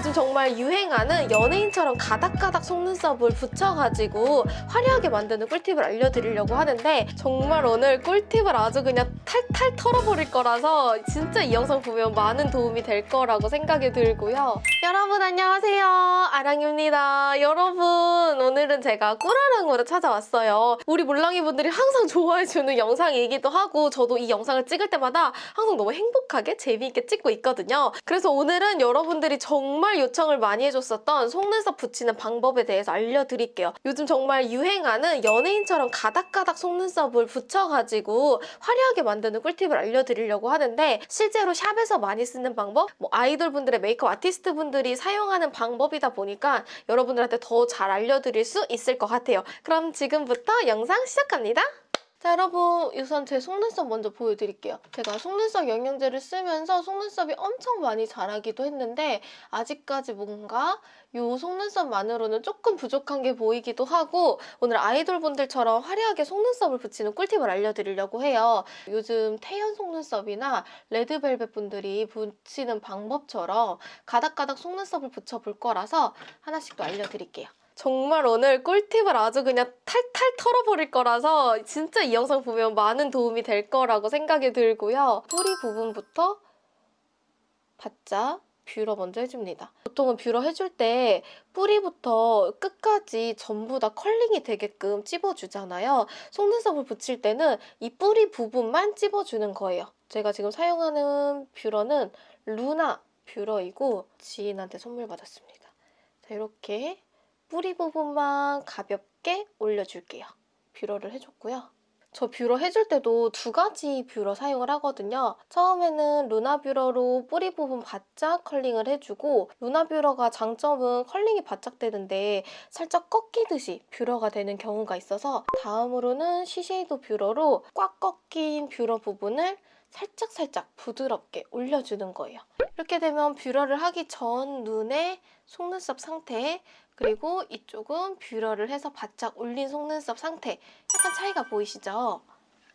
요즘 정말 유행하는 연예인처럼 가닥가닥 속눈썹을 붙여가지고 화려하게 만드는 꿀팁을 알려드리려고 하는데 정말 오늘 꿀팁을 아주 그냥 탈탈 털어버릴 거라서 진짜 이 영상 보면 많은 도움이 될 거라고 생각이 들고요. 여러분 안녕하세요. 아랑입니다. 여러분 오늘은 제가 꿀아랑으로 찾아왔어요. 우리 몰랑이 분들이 항상 좋아해주는 영상이기도 하고 저도 이 영상을 찍을 때마다 항상 너무 행복하게 재미있게 찍고 있거든요. 그래서 오늘은 여러분들이 정말 요청을 많이 해줬었던 속눈썹 붙이는 방법에 대해서 알려드릴게요. 요즘 정말 유행하는 연예인처럼 가닥가닥 속눈썹을 붙여가지고 화려하게 만드는 꿀팁을 알려드리려고 하는데 실제로 샵에서 많이 쓰는 방법, 뭐 아이돌 분들의 메이크업 아티스트 분들이 사용하는 방법이다 보니까 여러분들한테 더 잘 알려드릴 수 있을 것 같아요. 그럼 지금부터 영상 시작합니다. 자 여러분 우선 제 속눈썹 먼저 보여드릴게요. 제가 속눈썹 영양제를 쓰면서 속눈썹이 엄청 많이 자라기도 했는데 아직까지 뭔가 이 속눈썹만으로는 조금 부족한 게 보이기도 하고 오늘 아이돌 분들처럼 화려하게 속눈썹을 붙이는 꿀팁을 알려드리려고 해요. 요즘 태연 속눈썹이나 레드벨벳 분들이 붙이는 방법처럼 가닥가닥 속눈썹을 붙여볼 거라서 하나씩 또 알려드릴게요. 정말 오늘 꿀팁을 아주 그냥 탈탈 털어버릴 거라서 진짜 이 영상 보면 많은 도움이 될 거라고 생각이 들고요. 뿌리 부분부터 바짝 뷰러 먼저 해줍니다. 보통은 뷰러 해줄 때 뿌리부터 끝까지 전부 다 curling이 되게끔 찝어주잖아요. 속눈썹을 붙일 때는 이 뿌리 부분만 찝어주는 거예요. 제가 지금 사용하는 뷰러는 루나 뷰러이고 지인한테 선물 받았습니다. 자, 이렇게 뿌리 부분만 가볍게 올려줄게요. 뷰러를 해줬고요. 저 뷰러 해줄 때도 두 가지 뷰러 사용을 하거든요. 처음에는 루나 뷰러로 뿌리 부분 바짝 curling을 해주고 루나 뷰러가 장점은 컬링이 바짝 되는데 살짝 꺾이듯이 뷰러가 되는 경우가 있어서 다음으로는 시세이도 뷰러로 꽉 꺾인 뷰러 부분을 살짝 살짝 부드럽게 올려주는 거예요. 이렇게 되면 뷰러를 하기 전 눈의 속눈썹 상태 그리고 이쪽은 뷰러를 해서 바짝 올린 속눈썹 상태 약간 차이가 보이시죠?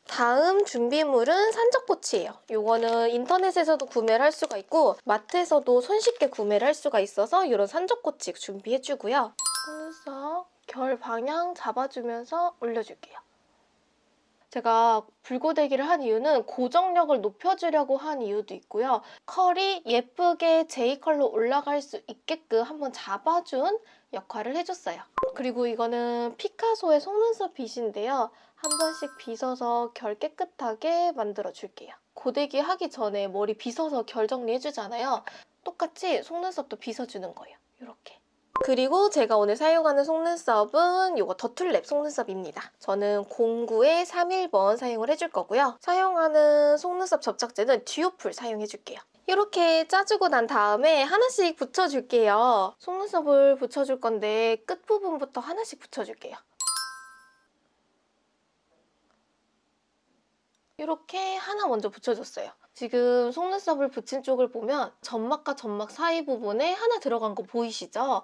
다음 준비물은 산적꼬치예요. 이거는 인터넷에서도 구매를 할 수가 있고 마트에서도 손쉽게 구매를 할 수가 있어서 이런 산적꼬치 준비해주고요. 속눈썹 결 방향 잡아주면서 올려줄게요. 제가 불고데기를 한 이유는 고정력을 높여주려고 한 이유도 있고요. 컬이 예쁘게 J컬로 올라갈 수 있게끔 한번 잡아준 역할을 해줬어요. 그리고 이거는 피카소의 속눈썹 빗인데요. 한 번씩 빗어서 결 깨끗하게 만들어줄게요. 고데기 하기 전에 머리 빗어서 결 정리해주잖아요. 똑같이 속눈썹도 빗어주는 거예요. 이렇게. 그리고 제가 오늘 사용하는 속눈썹은 이거 더툴랩 속눈썹입니다. 저는 09의 31번 사용을 해줄 거고요. 사용하는 속눈썹 접착제는 듀오풀 사용해줄게요. 이렇게 짜주고 난 다음에 하나씩 붙여줄게요. 속눈썹을 붙여줄 건데 끝부분부터 하나씩 붙여줄게요. 이렇게 하나 먼저 붙여줬어요. 지금 속눈썹을 붙인 쪽을 보면 점막과 점막 사이 부분에 하나 들어간 거 보이시죠?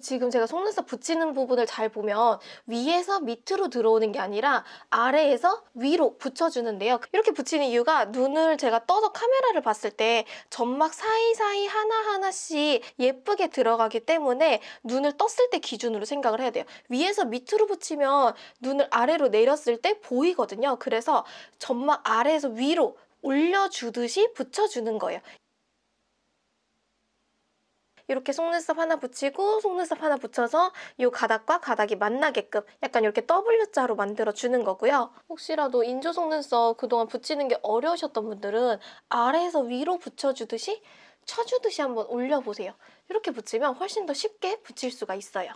지금 제가 속눈썹 붙이는 부분을 잘 보면 위에서 밑으로 들어오는 게 아니라 아래에서 위로 붙여주는데요. 이렇게 붙이는 이유가 눈을 제가 떠서 카메라를 봤을 때 점막 사이사이 하나하나씩 예쁘게 들어가기 때문에 눈을 떴을 때 기준으로 생각을 해야 돼요. 위에서 밑으로 붙이면 눈을 아래로 내렸을 때 보이거든요. 그래서 점막 아래에서 위로 올려주듯이 붙여주는 거예요. 이렇게 속눈썹 하나 붙이고 속눈썹 하나 붙여서 이 가닥과 가닥이 만나게끔 약간 이렇게 W자로 만들어주는 거고요. 혹시라도 인조 속눈썹 그동안 붙이는 게 어려우셨던 분들은 아래에서 위로 붙여주듯이 쳐주듯이 한번 올려보세요. 이렇게 붙이면 훨씬 더 쉽게 붙일 수가 있어요.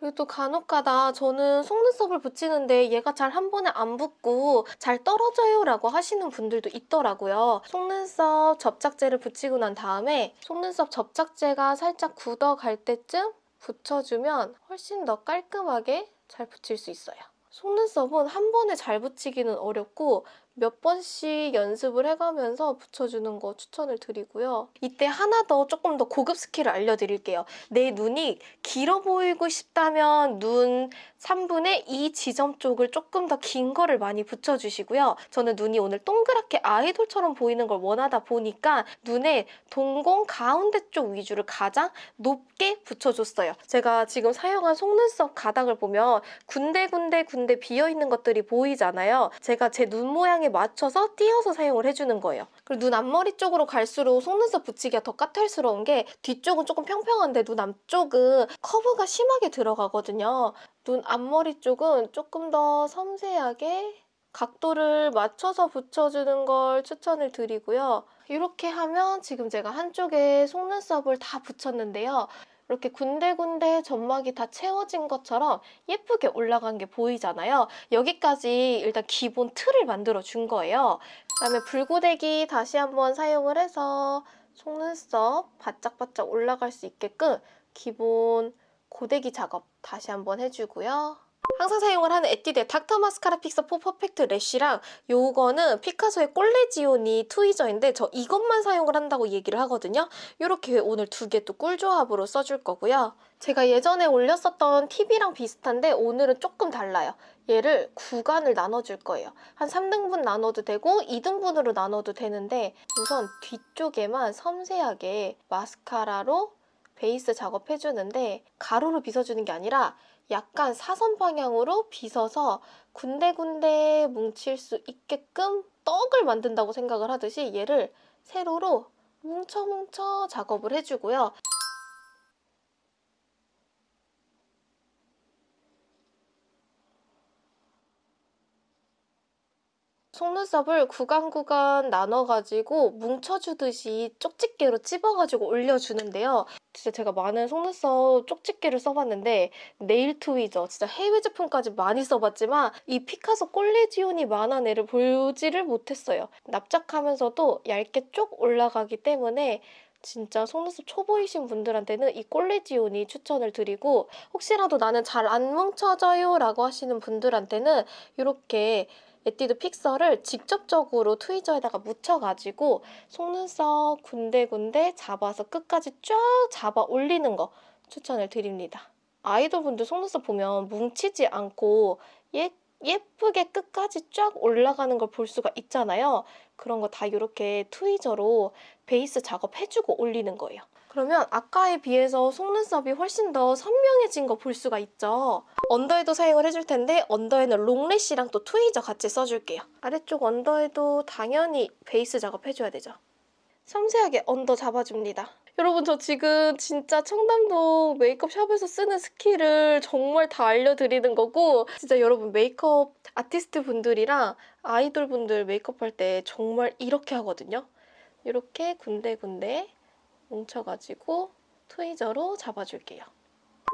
그리고 또 간혹가다 저는 속눈썹을 붙이는데 얘가 잘 한 번에 안 붙고 잘 떨어져요 라고 하시는 분들도 있더라고요. 속눈썹 접착제를 붙이고 난 다음에 속눈썹 접착제가 살짝 굳어갈 때쯤 붙여주면 훨씬 더 깔끔하게 잘 붙일 수 있어요. 속눈썹은 한 번에 잘 붙이기는 어렵고 몇 번씩 연습을 해가면서 붙여주는 거 추천을 드리고요. 이때 하나 더 조금 더 고급 스킬을 알려드릴게요. 내 눈이 길어 보이고 싶다면 눈 3분의 2 지점 쪽을 조금 더 긴 거를 많이 붙여주시고요. 저는 눈이 오늘 동그랗게 아이돌처럼 보이는 걸 원하다 보니까 눈에 동공 가운데 쪽 위주를 가장 높게 붙여줬어요. 제가 지금 사용한 속눈썹 가닥을 보면 군데군데 군데 비어있는 것들이 보이잖아요. 제가 제 눈 모양에 맞춰서 띄어서 사용을 해주는 거예요. 그리고 눈 앞머리 쪽으로 갈수록 속눈썹 붙이기가 더 까탈스러운 게 뒤쪽은 조금 평평한데 눈 앞쪽은 커브가 심하게 들어가거든요. 눈 앞머리 쪽은 조금 더 섬세하게 각도를 맞춰서 붙여주는 걸 추천을 드리고요. 이렇게 하면 지금 제가 한쪽에 속눈썹을 다 붙였는데요. 이렇게 군데군데 점막이 다 채워진 것처럼 예쁘게 올라간 게 보이잖아요. 여기까지 일단 기본 틀을 만들어 준 거예요. 그다음에 불고데기 다시 한번 사용을 해서 속눈썹 바짝바짝 올라갈 수 있게끔 기본 고데기 작업 다시 한번 해주고요. 항상 사용을 하는 에뛰드의 닥터 마스카라 픽서 4 퍼펙트 래쉬랑 요거는 피카소의 꼴레지오니 트위저인데 저 이것만 사용을 한다고 얘기를 하거든요. 이렇게 오늘 두 개 또 꿀조합으로 써줄 거고요. 제가 예전에 올렸었던 팁이랑 비슷한데 오늘은 조금 달라요. 얘를 구간을 나눠줄 거예요. 한 3등분 나눠도 되고 2등분으로 나눠도 되는데 우선 뒤쪽에만 섬세하게 마스카라로 베이스 작업해주는데 가로로 빗어주는 게 아니라 약간 사선 방향으로 빗어서 군데군데 뭉칠 수 있게끔 떡을 만든다고 생각을 하듯이 얘를 세로로 뭉쳐뭉쳐 작업을 해주고요. 속눈썹을 구간 구간 나눠가지고 뭉쳐주듯이 쪽집게로 찝어가지고 올려주는데요. 진짜 제가 많은 속눈썹 쪽집게를 써봤는데 네일 트위저 진짜 해외 제품까지 많이 써봤지만 이 피카소 꼴레지온이 만한 애를 보지를 못했어요. 납작하면서도 얇게 쪽 올라가기 때문에 진짜 속눈썹 초보이신 분들한테는 이 꼴레지온이 추천을 드리고 혹시라도 나는 잘 안 뭉쳐져요 라고 하시는 분들한테는 이렇게 에뛰드 픽서를 직접적으로 트위저에다가 묻혀가지고 속눈썹 군데군데 잡아서 끝까지 쫙 잡아 올리는 거 추천을 드립니다. 아이돌분들 속눈썹 보면 뭉치지 않고 예, 예쁘게 끝까지 쫙 올라가는 걸 볼 수가 있잖아요. 그런 거 다 이렇게 tweezer로 베이스 작업해주고 올리는 거예요. 그러면 아까에 비해서 속눈썹이 훨씬 더 선명해진 거 볼 수가 있죠. 언더에도 사용을 해줄 텐데 under에는 long lash랑 또 tweezer 같이 써줄게요. 아래쪽 언더에도 당연히 베이스 작업해줘야 되죠. 섬세하게 under 잡아줍니다. 여러분 저 지금 진짜 청담동 메이크업 샵에서 쓰는 스킬을 정말 다 알려드리는 거고 진짜 여러분 메이크업 아티스트 분들이랑 아이돌 분들 메이크업 할 때 정말 이렇게 하거든요. 이렇게 군데군데 뭉쳐가지고 트위저로 잡아줄게요.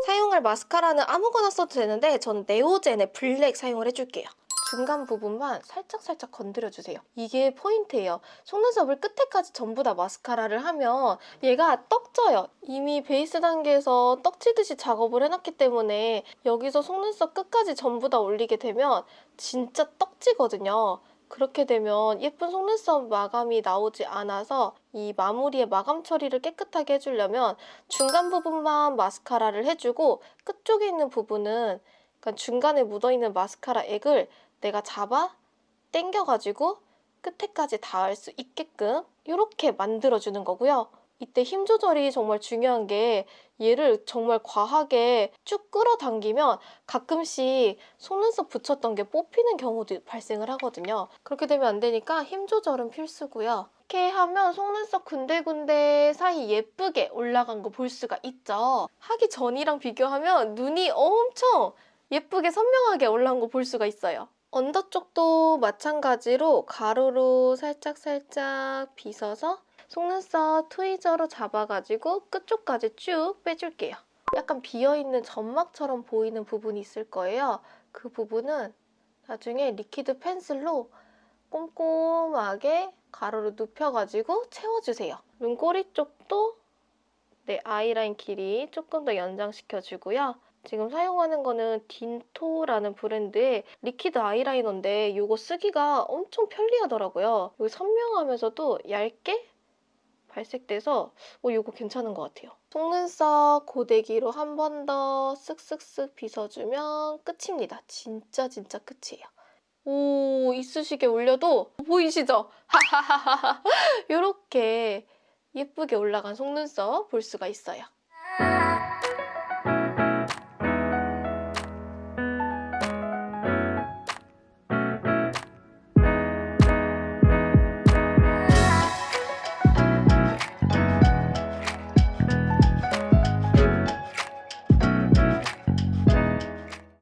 사용할 마스카라는 아무거나 써도 되는데 전 네오젠의 블랙 사용을 해줄게요. 중간 부분만 살짝 살짝 건드려주세요. 이게 포인트예요. 속눈썹을 끝에까지 전부 다 마스카라를 하면 얘가 떡져요. 이미 베이스 단계에서 떡지듯이 작업을 해놨기 때문에 여기서 속눈썹 끝까지 전부 다 올리게 되면 진짜 떡지거든요. 그렇게 되면 예쁜 속눈썹 마감이 나오지 않아서 이 마무리의 마감 처리를 깨끗하게 해주려면 중간 부분만 마스카라를 해주고 끝쪽에 있는 부분은 그러니까 중간에 묻어있는 마스카라 액을 내가 잡아 당겨가지고 끝에까지 닿을 수 있게끔 이렇게 만들어주는 거고요. 이때 힘 조절이 정말 중요한 게 얘를 정말 과하게 쭉 끌어당기면 가끔씩 속눈썹 붙였던 게 뽑히는 경우도 발생을 하거든요. 그렇게 되면 안 되니까 힘 조절은 필수고요. 이렇게 하면 속눈썹 군데군데 사이 예쁘게 올라간 거 볼 수가 있죠. 하기 전이랑 비교하면 눈이 엄청 예쁘게 선명하게 올라온 거 볼 수가 있어요. 언더 쪽도 마찬가지로 가로로 살짝살짝 빗어서 속눈썹 트위저로 잡아가지고 끝쪽까지 쭉 빼줄게요. 약간 비어있는 점막처럼 보이는 부분이 있을 거예요. 그 부분은 나중에 liquid 펜슬로 꼼꼼하게 가로로 눕혀가지고 채워주세요. 눈꼬리 쪽도 내 아이라인 길이 조금 더 연장시켜주고요. 지금 사용하는 거는 딘토라는 브랜드의 liquid 아이라이너인데 이거 쓰기가 엄청 편리하더라고요. 여기 선명하면서도 얇게 발색돼서 어, 이거 괜찮은 것 같아요. 속눈썹 고데기로 한 번 더 쓱쓱쓱 빗어주면 끝입니다. 진짜 진짜 끝이에요. 오 이쑤시개 올려도 보이시죠? 이렇게 예쁘게 올라간 속눈썹 볼 수가 있어요.